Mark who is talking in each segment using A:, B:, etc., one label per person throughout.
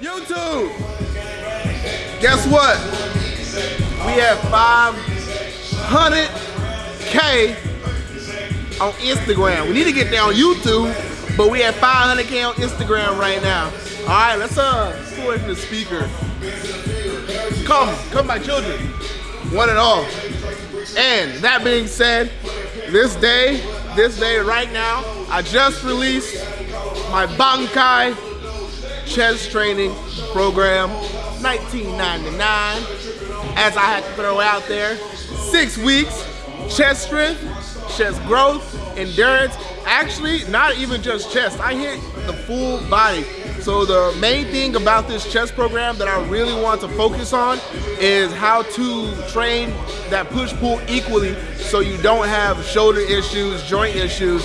A: YouTube, guess what? We have 500K on Instagram. We need to get there on YouTube, but we have 500K on Instagram right now. All right, let's uh, pull away the speaker. Come, come my children, one and all. And that being said, this day, this day right now, I just released my Bankai chest training program, 1999. As I had to throw out there, six weeks, chest strength, chest growth, endurance. Actually, not even just chest. I hit the full body. So the main thing about this chest program that I really want to focus on is how to train that push-pull equally so you don't have shoulder issues, joint issues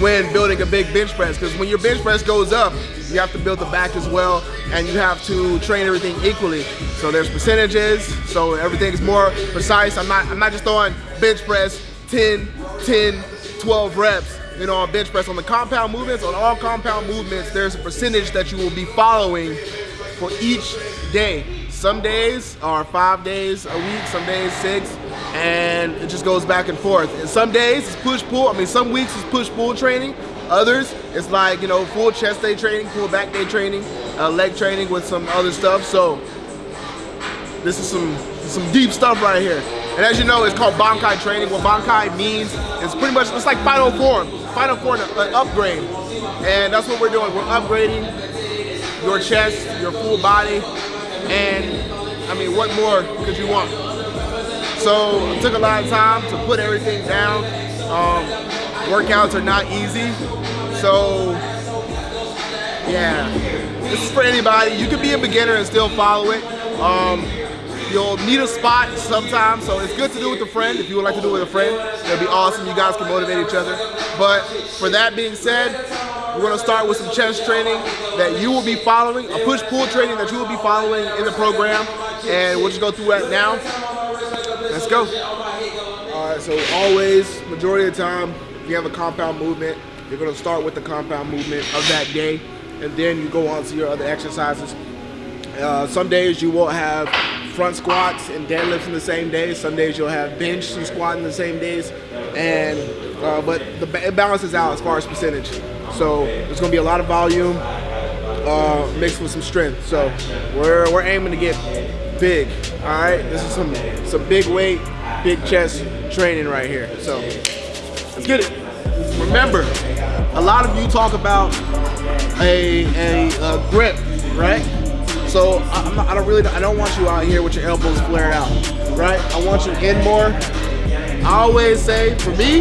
A: when building a big bench press. Because when your bench press goes up, you have to build the back as well and you have to train everything equally. So there's percentages, so everything is more precise. I'm not, I'm not just throwing bench press 10, 10, 12 reps you know, on bench press. On the compound movements, on all compound movements, there's a percentage that you will be following for each day. Some days are five days a week, some days six, and it just goes back and forth. And some days it's push-pull. I mean, some weeks it's push-pull training. Others, it's like, you know, full chest day training, full back day training, uh, leg training with some other stuff. So this is some, some deep stuff right here. And as you know, it's called Bankai training. What Bankai means is pretty much, it's like Final Form. Final Form, an upgrade. And that's what we're doing. We're upgrading your chest, your full body, and I mean, what more could you want? So it took a lot of time to put everything down. Um, workouts are not easy. So yeah, this is for anybody. You can be a beginner and still follow it. Um, you'll need a spot sometimes, so it's good to do with a friend. If you would like to do it with a friend, it'll be awesome. You guys can motivate each other. But for that being said, we're gonna start with some chest training that you will be following, a push-pull training that you will be following in the program, and we'll just go through that now. Let's go. All right, so always, majority of the time, if you have a compound movement, you're gonna start with the compound movement of that day, and then you go on to your other exercises. Uh, some days you will have front squats and deadlifts in the same day. Some days you'll have bench and squat in the same days. And uh, but the, it balances out as far as percentage. So there's gonna be a lot of volume uh, mixed with some strength. So we're we're aiming to get big. All right, this is some some big weight, big chest training right here. So let's get it. Remember, a lot of you talk about a, a, a grip, right? So I, not, i don't really, I don't want you out here with your elbows flared out, right? I want you in more. I always say, for me,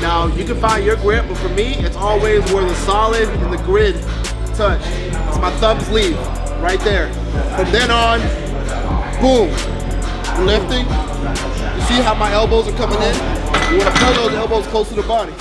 A: now you can find your grip, but for me, it's always where the solid and the grid touch. It's my thumb sleeve, right there. From then on, boom, lifting. You see how my elbows are coming in? You wanna pull those elbows close to the body.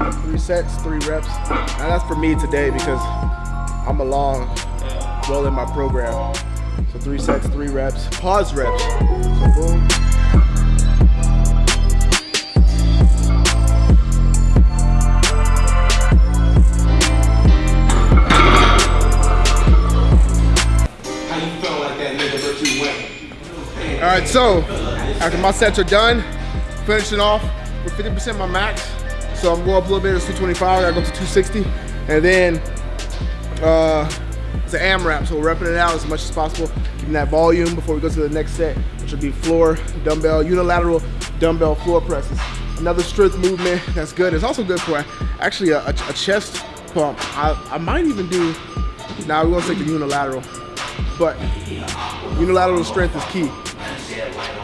A: Three sets, three reps. Now that's for me today because I'm along well in my program. So three sets, three reps, pause reps. So boom. All right, so after my sets are done, finishing off with 50% of my max. So I'm going up a little bit, it's 225, I go to 260. And then uh, it's an AMRAP, so we're repping it out as much as possible, keeping that volume before we go to the next set, which will be floor, dumbbell, unilateral dumbbell floor presses. Another strength movement that's good. It's also good for actually a, a, a chest pump. I, I might even do, now nah, we're gonna take the unilateral. but unilateral strength is key.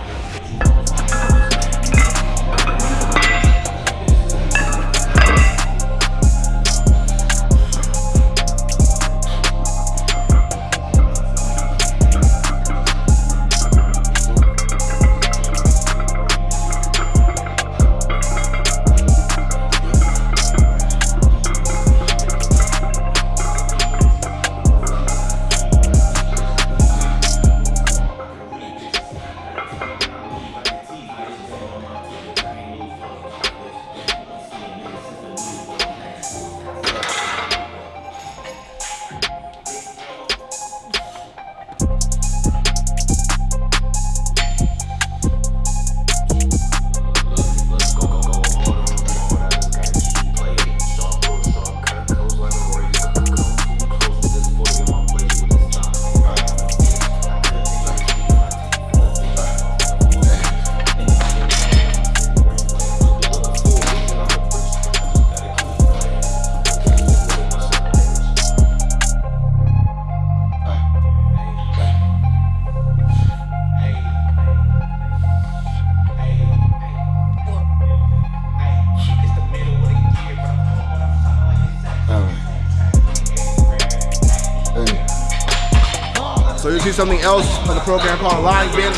A: See something else on the program called line bench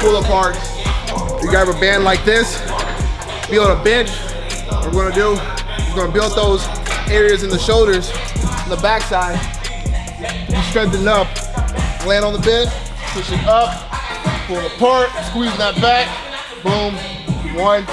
A: pull apart. You grab a band like this, be on a bench. What we're gonna do, we're gonna build those areas in the shoulders, the backside. You strengthen up, land on the bench, push it up, pull apart, squeeze that back, boom, one,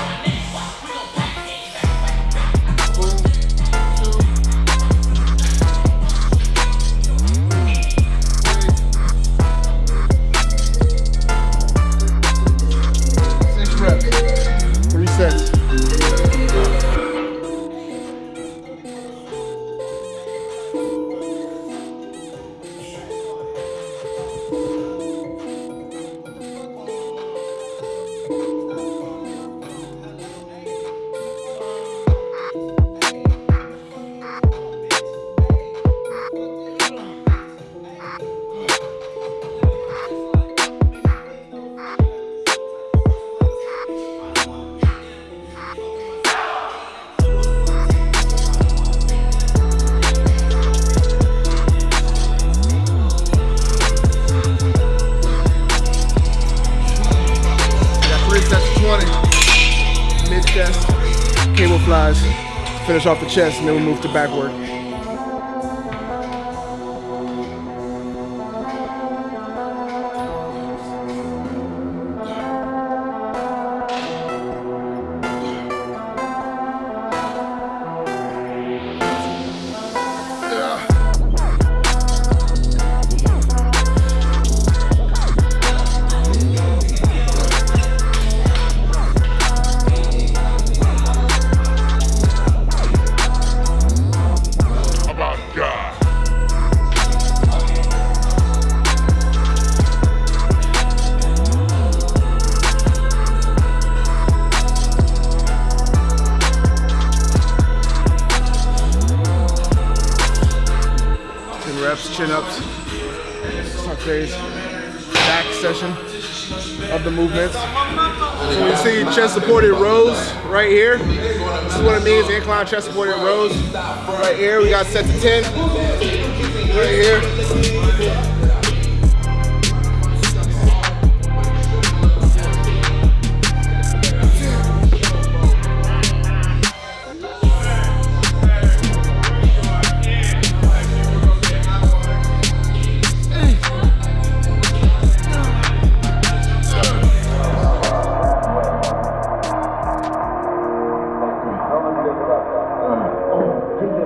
A: Finish off the chest and then we move to back work. Reps, chin ups, sundays, back session of the movements. So you see chest supported rows right here. This is what it means, incline chest supported rows. Right here, we got set to 10. Right here.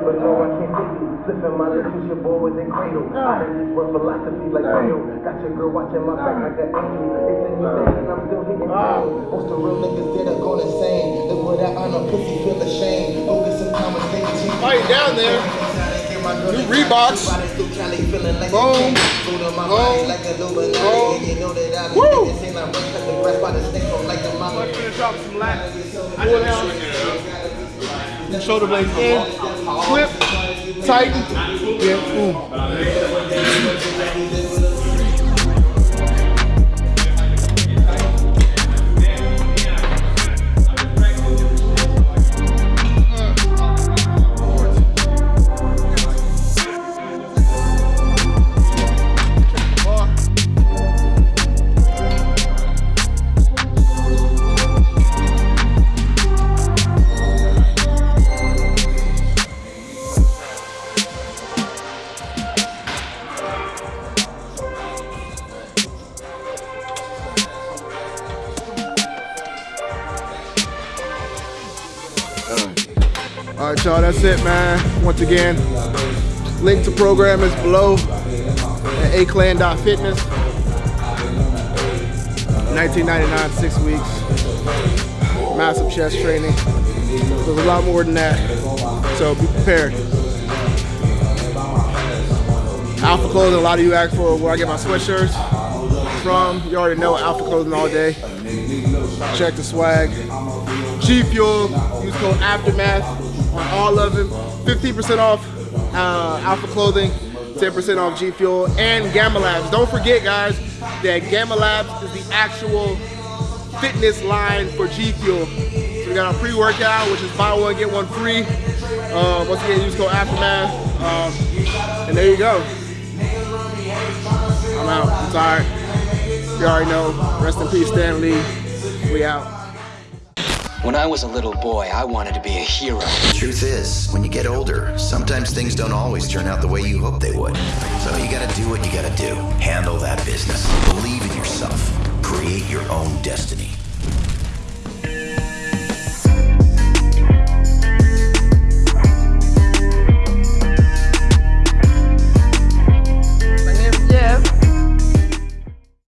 B: But no, I can't take you. Flipping my lips with your boy with a cradle. Oh. I done this work philosophy like Cradle. Got your girl watching my back like an angel. They say you dead and I'm still hitting pain. Ah. Most of real niggas dead are going insane. Look what I honor, pussy feel ashamed. Go get some conversation.
A: Oh, right down there. New Reeboks. Boom. Boom. Boom. Woo. Finish off some lats. Pull down. And shoulder blades in. Clip. Tighten. Yeah. Boom. All right, y'all, that's it, man. Once again, link to program is below at aclan.fitness. 1999, six weeks. Massive chest training. There's a lot more than that. So be prepared. Alpha Clothing, a lot of you ask for where I get my sweatshirts from. You already know Alpha Clothing all day. Check the swag. G Fuel, use code Aftermath on all of them. 15% off uh, Alpha Clothing, 10% off G Fuel, and Gamma Labs. Don't forget, guys, that Gamma Labs is the actual fitness line for G Fuel. So we got our pre-workout, which is buy one, get one free. Uh, once again, use code Aftermath. Uh, and there you go. I'm out. I'm tired. You already know. Rest in peace, Stan Lee. We out.
C: When I was a little boy, I wanted to be a hero.
D: The truth is, when you get older, sometimes things don't always turn out the way you hope they would. So you gotta do what you gotta do. Handle that business. Believe in yourself. Create your own destiny.